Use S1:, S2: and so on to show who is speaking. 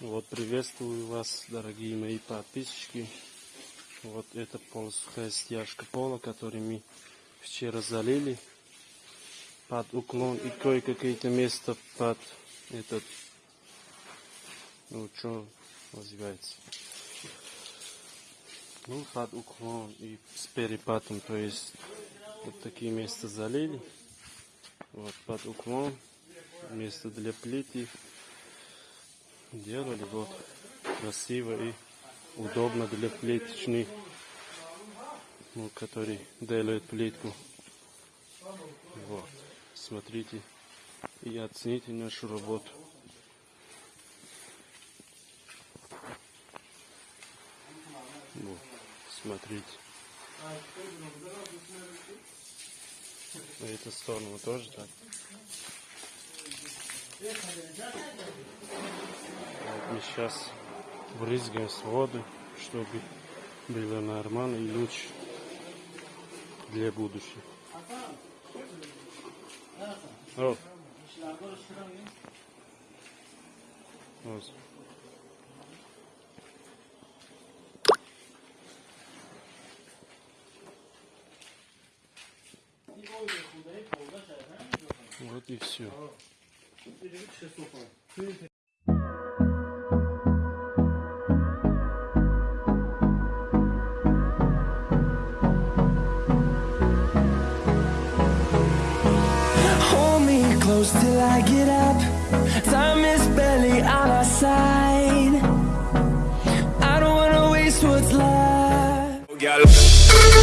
S1: Вот приветствую вас, дорогие мои подписчики. Вот это полусухая стяжка пола, который мы вчера залили под уклон и кое-какие-то места под этот, ну что называется, ну под уклон и с перепадом, то есть вот такие места залили, вот под уклон, место для плиты делали вот красиво и удобно для плиточных, ну, который делает плитку. Вот, смотрите и оцените нашу работу. Вот, смотрите. На эту сторону тоже так. Мы сейчас брызгаем с воды, чтобы было нормально и лучше для будущего. Вот. Вот. Вот и все.
S2: close till I get up. Time is barely on our side. I don't wanna waste what's left.